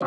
My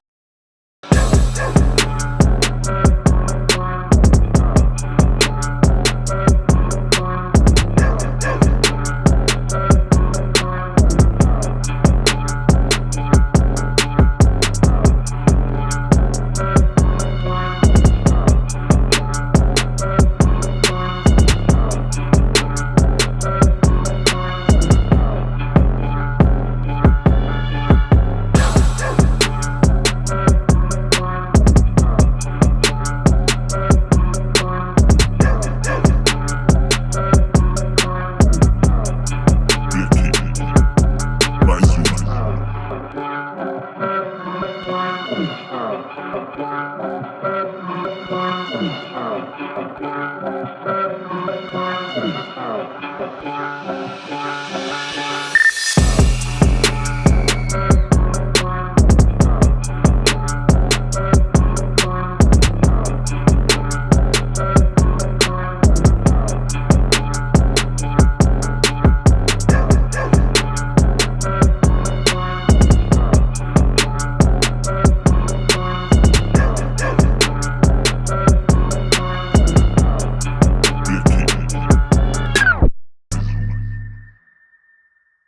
Oh.